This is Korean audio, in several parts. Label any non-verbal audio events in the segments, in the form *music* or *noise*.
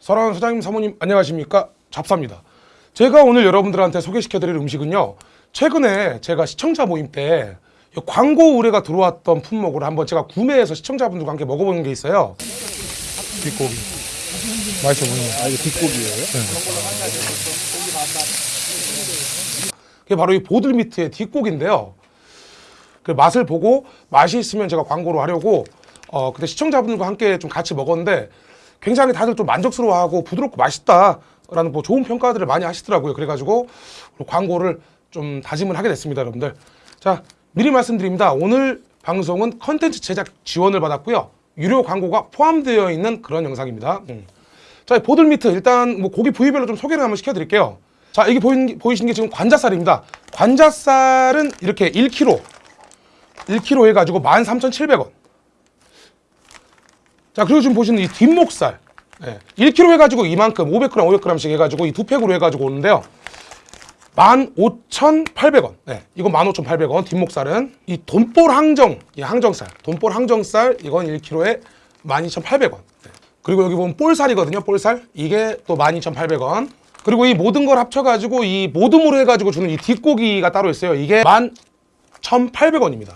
사랑하는 사장님 사모님 안녕하십니까? 잡사입니다. 제가 오늘 여러분들한테 소개시켜드릴 음식은요 최근에 제가 시청자 모임 때이 광고 의뢰가 들어왔던 품목을 한번 제가 구매해서 시청자분들과 함께 먹어보는 게 있어요. 뒷고기. 맛있어 보이네요 아, 이거 뒷고기예요? 그게 바로 이 보들미트의 뒷고기인데요. 그 맛을 보고 맛이 있으면 제가 광고를 하려고 어 그때 시청자분들과 함께 좀 같이 먹었는데 굉장히 다들 좀 만족스러워하고 부드럽고 맛있다라는 뭐 좋은 평가들을 많이 하시더라고요. 그래가지고 광고를 좀 다짐을 하게 됐습니다, 여러분들. 자 미리 말씀드립니다. 오늘 방송은 컨텐츠 제작 지원을 받았고요. 유료 광고가 포함되어 있는 그런 영상입니다. 음. 자, 이 보들미트 일단 뭐 고기 부위별로 좀 소개를 한번 시켜드릴게요. 자, 이게 보이는, 보이시는 게 지금 관자살입니다. 관자살은 이렇게 1kg, 1kg 해가지고 13,700원. 자, 그리고 지금 보시는 이 뒷목살, 네, 1kg 해가지고 이만큼 500g, 500g씩 해가지고 이 두 팩으로 해가지고 오는데요. 15,800원. 네, 이거 15,800원. 뒷목살은 이 돈볼 항정, 이 항정살, 돈볼 항정살 이건 1kg에 12,800원. 네. 그리고 여기 보면 볼살이거든요. 볼살. 이게 또 12,800원. 그리고 이 모든 걸 합쳐가지고 이 모듬으로 해가지고 주는 이 뒷고기가 따로 있어요. 이게 11,800원입니다.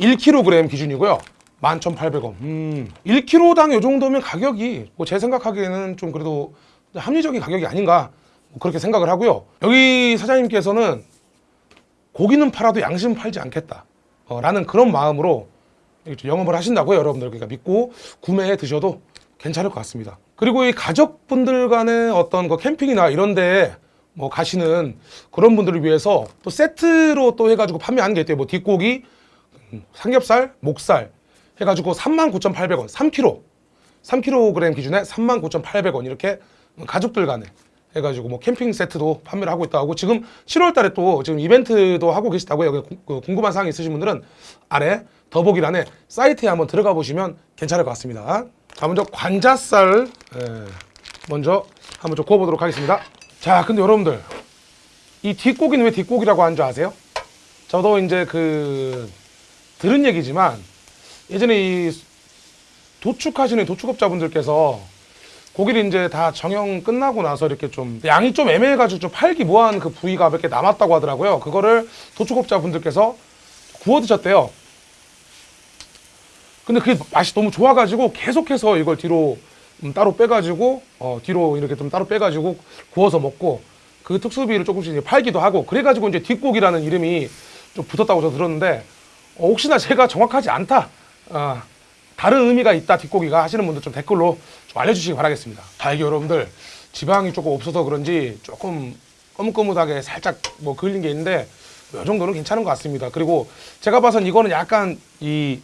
1kg 기준이고요. 11,800원. 음, 1kg당 이 정도면 가격이 뭐 제 생각하기에는 좀 그래도 합리적인 가격이 아닌가 뭐 그렇게 생각을 하고요. 여기 사장님께서는 고기는 팔아도 양심은 팔지 않겠다. 어, 라는 그런 마음으로 영업을 하신다고요. 여러분들 그러니까 믿고 구매해 드셔도 괜찮을 것 같습니다. 그리고 이 가족분들 간의 어떤 그 캠핑이나 이런 데 뭐 가시는 그런 분들을 위해서 또 세트로 또 해가지고 판매하는 게 있대요. 뭐 뒷고기, 음, 삼겹살, 목살 해가지고 39,800원, 3kg. 3kg 기준에 39,800원 이렇게 가족들 간에 해가지고 뭐 캠핑 세트도 판매를 하고 있다고 하고 지금 7월 달에 또 지금 이벤트도 하고 계시다고 여기 구- 그 궁금한 사항이 있으신 분들은 아래 더보기란에 사이트에 한번 들어가 보시면 괜찮을 것 같습니다. 자 먼저 관자살 예, 먼저 한번 좀 구워보도록 하겠습니다. 자 근데 여러분들 이 뒷고기는 왜 뒷고기라고 하는 줄 아세요? 저도 이제 그 들은 얘기지만 예전에 이 도축하시는 도축업자분들께서 고기를 이제 다 정형 끝나고 나서 이렇게 좀 양이 좀 애매해가지고 좀 팔기 뭐한 그 부위가 몇 개 남았다고 하더라고요. 그거를 도축업자분들께서 구워 드셨대요. 근데 그게 맛이 너무 좋아가지고 계속해서 이걸 뒤로 음, 따로 빼가지고 어, 뒤로 이렇게 좀 따로 빼가지고 구워서 먹고 그 특수비를 조금씩 팔기도 하고 그래가지고 이제 뒷고기라는 이름이 좀 붙었다고 저 들었는데 어, 혹시나 제가 정확하지 않다 아, 다른 의미가 있다 뒷고기가 하시는 분들 좀 댓글로 좀 알려주시기 바라겠습니다. 자 이게 여러분들 지방이 조금 없어서 그런지 조금 거뭇거뭇하게 살짝 뭐 그을린 게 있는데 이 정도는 괜찮은 것 같습니다. 그리고 제가 봐선 이거는 약간 이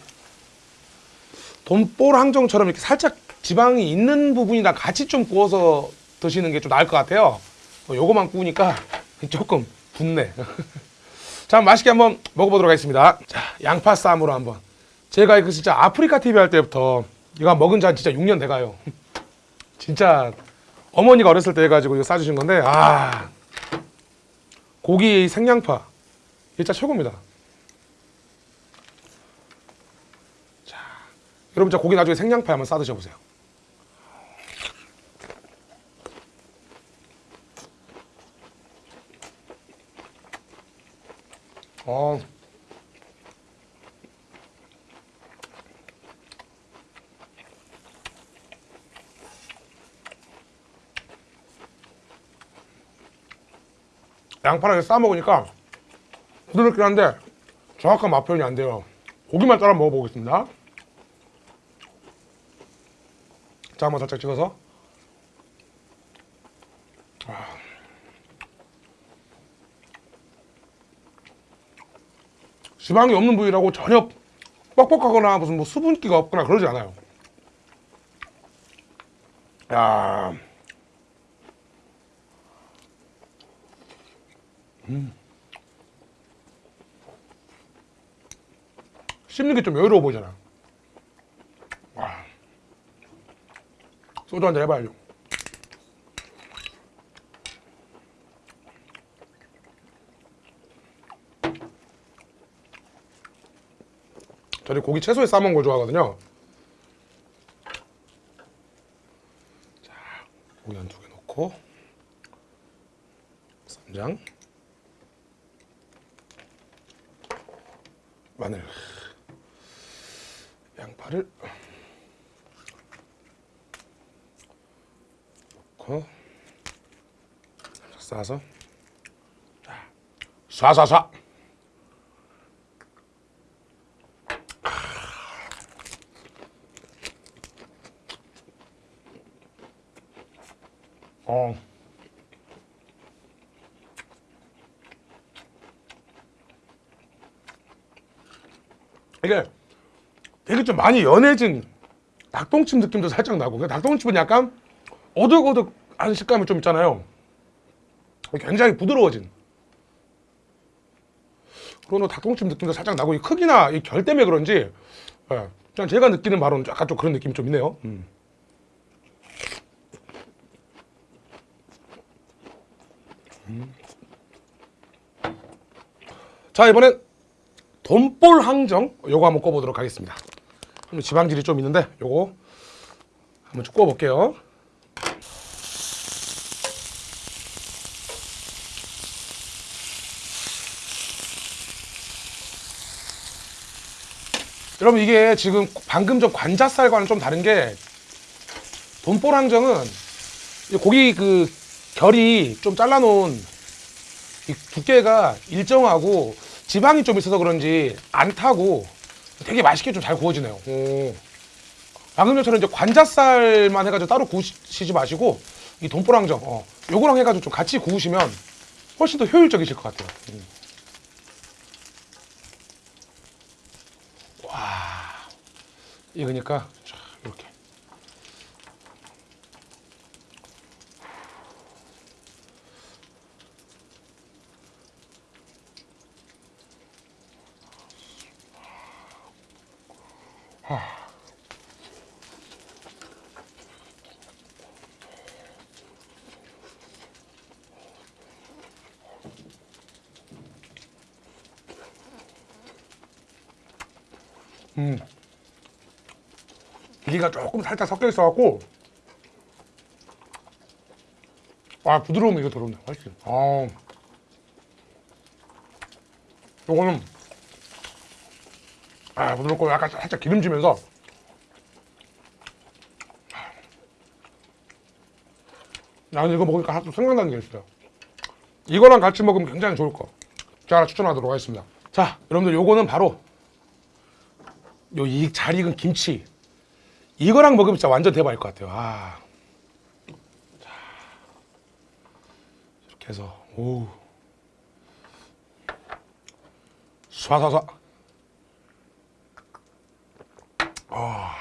돈볼 항정처럼 이렇게 살짝 지방이 있는 부분이랑 같이 좀 구워서 드시는 게 좀 나을 것 같아요. 어, 요거만 구우니까 *laughs* 조금 붓네. *laughs* 자, 맛있게 한번 먹어보도록 하겠습니다. 자, 양파 쌈으로 한번. 제가 이거 진짜 아프리카 TV 할 때부터 이거 먹은 지 한 진짜 6년 돼가요. *laughs* 진짜 어머니가 어렸을 때 해가지고 이거 싸주신 건데, 아. 고기 생양파. 진짜 최고입니다. 여러분 저 고기 나중에 생양파 한번 싸 드셔보세요. 어. 양파랑 싸 먹으니까 부드럽긴 한데 정확한 맛 표현이 안 돼요. 고기만 따라 먹어보겠습니다. 자, 한번 살짝 찍어서. 아. 지방이 없는 부위라고 전혀 뻑뻑하거나 무슨 뭐 수분기가 없거나 그러지 않아요. 야. 음. 씹는 게 좀 여유로워 보이잖아. 소주 한잔 해봐야죠. 저는 고기 채소에 싸먹는 걸 좋아하거든요. 쏴쏴쏴. 어. 이게 되게 좀 많이 연해진 닭똥집 느낌도 살짝 나고 그 닭똥집은 약간 오독오독한 식감이 좀 있잖아요 굉장히 부드러워진 그런 닭똥집 느낌도 살짝 나고 이 크기나 이 결 때문에 그런지 예, 그냥 제가 느끼는 바로는 약간 좀 그런 느낌이 좀 있네요. 음. 자 이번엔 돈볼 항정 요거 한번 꿔보도록 하겠습니다. 좀 지방질이 좀 있는데 요거 한번 좀 꿔볼게요 여러분 이게 지금 방금 전 관자살과는 좀 다른 게이 고기 그 결이 좀 잘라놓은 이 두께가 일정하고 지방이 좀 있어서 그런지 안 타고 되게 맛있게 좀 잘 구워지네요. 오. 방금 전처럼 이제 관자살만 해가지고 따로 구우시지 마시고 이 돈보랑정 어, 요거랑 해가지고 좀 같이 구우시면 훨씬 더 효율적이실 것 같아요. 음. 익으니까. 자, 이렇게 기가 조금 살짝 섞여 있어갖고. 아 부드러움이 이거 들어오네 훨씬 아 요거는 아 부드럽고 약간 살짝 기름지면서. 나는 이거 먹으니까 좀 생각나는 게 있어요. 이거랑 같이 먹으면 굉장히 좋을 거. 제가 하나 추천하도록 하겠습니다. 자 여러분들 요거는 바로 요이잘 익은 김치 이거랑 먹으면 진짜 완전 대박일 것 같아요. 아. 자. 이렇게 해서 오. 쏴쏴쏴. 아.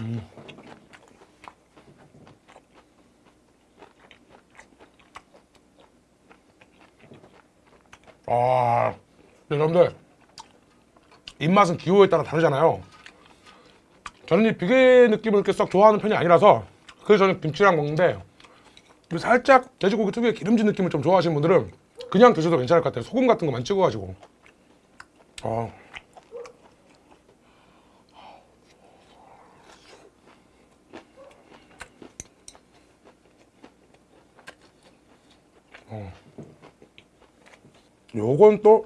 음. 아, 네, 여러분들 입맛은 기호에 따라 다르잖아요. 저는 이 비계 느낌을 이렇게 썩 좋아하는 편이 아니라서 그래서 저는 김치랑 먹는데 이 살짝 돼지고기 특유의 기름진 느낌을 좀 좋아하시는 분들은 그냥 드셔도 괜찮을 것 같아요. 소금 같은 거만 찍어가지고. 어. 어. 요건 또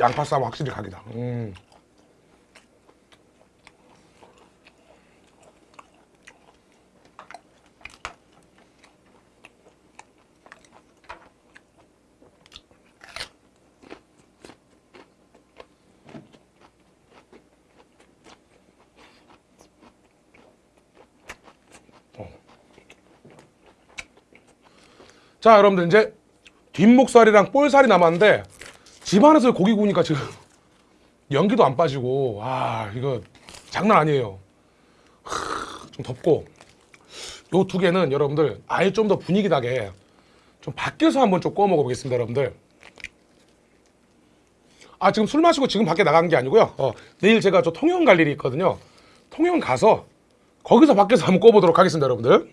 양파 쌈 확실히 각이다. 음. 어. 자 여러분들 이제 뒷목살이랑 볼살이 남았는데 집안에서 고기 구우니까 지금 *laughs* 연기도 안 빠지고 와 이거 장난 아니에요. 하, 좀 덥고. 요 두 개는 여러분들 아예 좀 더 분위기 나게 좀 밖에서 한번 좀 구워 먹어 보겠습니다 여러분들. 아 지금 술 마시고 지금 밖에 나간 게 아니고요. 어, 내일 제가 저 통영 갈 일이 있거든요. 통영 가서 거기서 밖에서 한번 구워보도록 하겠습니다 여러분들.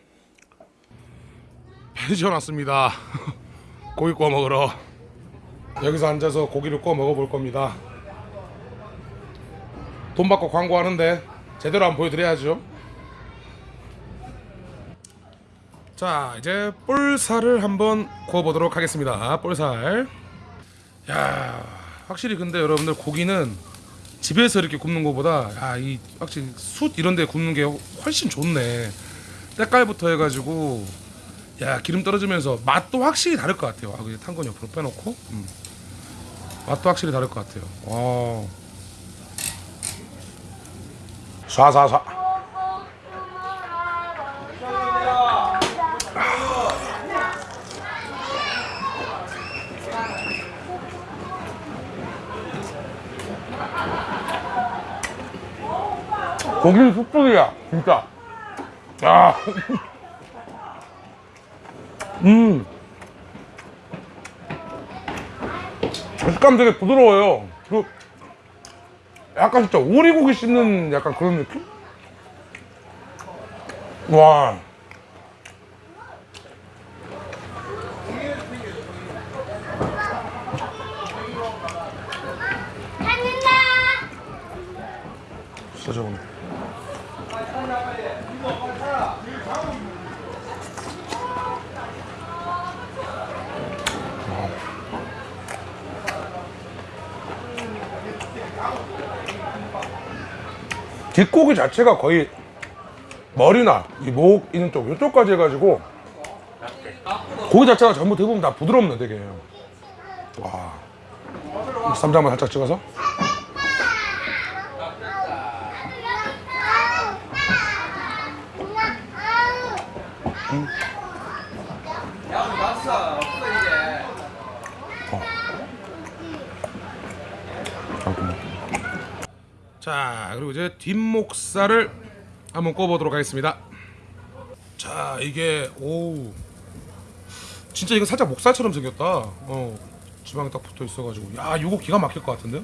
펜션 왔습니다. *laughs* 고기 구워 먹으러 여기서 앉아서 고기를 구워 먹어볼 겁니다. 돈 받고 광고하는데 제대로 한번 보여드려야죠. 자 이제 볼살을 한번 구워보도록 하겠습니다. 볼살. 야 확실히 근데 여러분들 고기는 집에서 이렇게 굽는 것보다 야이 확실히 숯 이런 데 굽는 게 훨씬 좋네. 때깔부터 해가지고 야 기름 떨어지면서 맛도 확실히 다를 것 같아요. 아 그냥 탄건 옆으로 빼놓고? 음. 맛도 확실히 다를 것 같아요. 와. 쏴쏴쏴. 고기는 숯불이야 진짜. 야. 음. 식감 되게 부드러워요. 그 약간 진짜 오리고기 씹는 약간 그런 느낌? 와. 진짜 좋네. 뒷고기 자체가 거의 머리나 이목 있는 쪽 이쪽까지 해가지고 고기 자체가 전부 대부분 다 부드럽네 되게. 와. 쌈장만 살짝 찍어서 그리고 이제 뒷목살을 한번 구워보도록 하겠습니다. 자 이게 오 진짜 이거 살짝 목살처럼 생겼다. 어 지방이 딱 붙어 있어가지고. 야 이거 기가 막힐 것 같은데?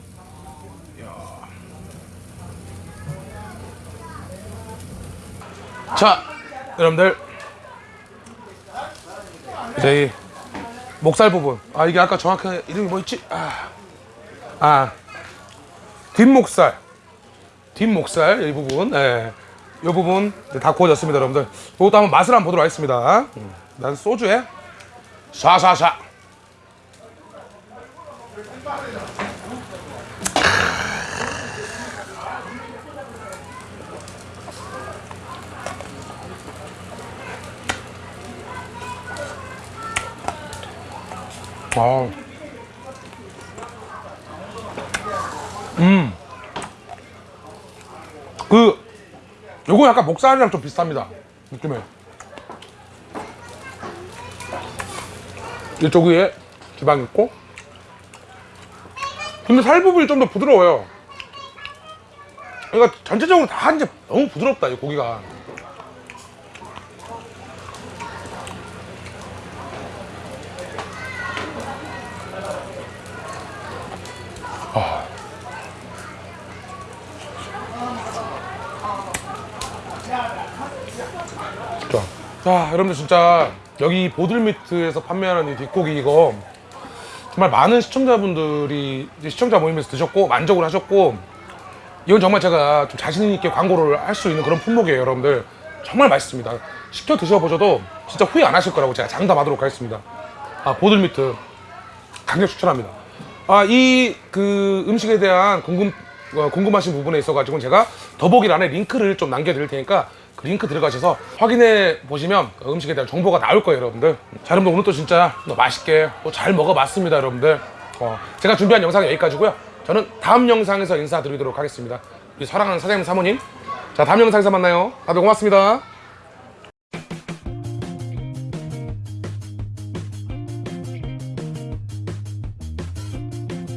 자 여러분들. 이제 이 목살 부분. 아 이게 아까 정확하게 이름이 뭐였지? 아, 아. 뒷목살 뒷목살 이 부분 예. 이 부분 다 구워졌습니다 여러분들 이것도 한번 맛을 한번 보도록 하겠습니다 음, 난 소주에 샤샤샤 아. 음. 그 요거 약간 목살이랑 좀 비슷합니다. 느낌에. 이쪽 위에 지방 있고. 근데 살 부분이 좀 더 부드러워요. 그러니까 전체적으로 다 이제 너무 부드럽다 이 고기가. 자, 자 여러분들 진짜 여기 보들미트에서 판매하는 이 뒷고기 이거 정말 많은 시청자분들이 시청자 모임에서 드셨고 만족을 하셨고 이건 정말 제가 좀 자신 있게 광고를 할 수 있는 그런 품목이에요 여러분들. 정말 맛있습니다. 시켜 드셔보셔도 진짜 후회 안 하실 거라고 제가 장담하도록 하겠습니다. 아 보들미트 강력 추천합니다. 아 이 그 음식에 대한 궁금 어, 궁금하신 부분에 있어 가지고 제가 더보기 란에 링크를 좀 남겨드릴 테니까 그 링크 들어가셔서 확인해 보시면 그 음식에 대한 정보가 나올 거예요 여러분들. 자 여러분들 오늘 또 진짜 또 맛있게 또 잘 먹어봤습니다 여러분들. 어, 제가 준비한 영상은 여기까지고요. 저는 다음 영상에서 인사드리도록 하겠습니다. 우리 사랑하는 사장님 사모님. 자 다음 영상에서 만나요. 다들 고맙습니다